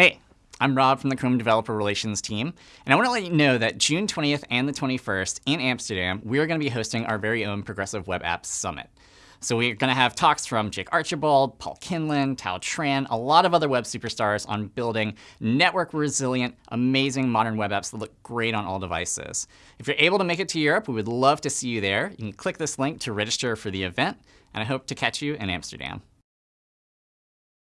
Hey, I'm Rob from the Chrome Developer Relations team, and I want to let you know that June 20th and the 21st in Amsterdam, we are going to be hosting our very own Progressive Web Apps Summit. So we're going to have talks from Jake Archibald, Paul Kinlan, Thao Tran, a lot of other web superstars on building network resilient, amazing modern web apps that look great on all devices. If you're able to make it to Europe, we would love to see you there. You can click this link to register for the event, and I hope to catch you in Amsterdam.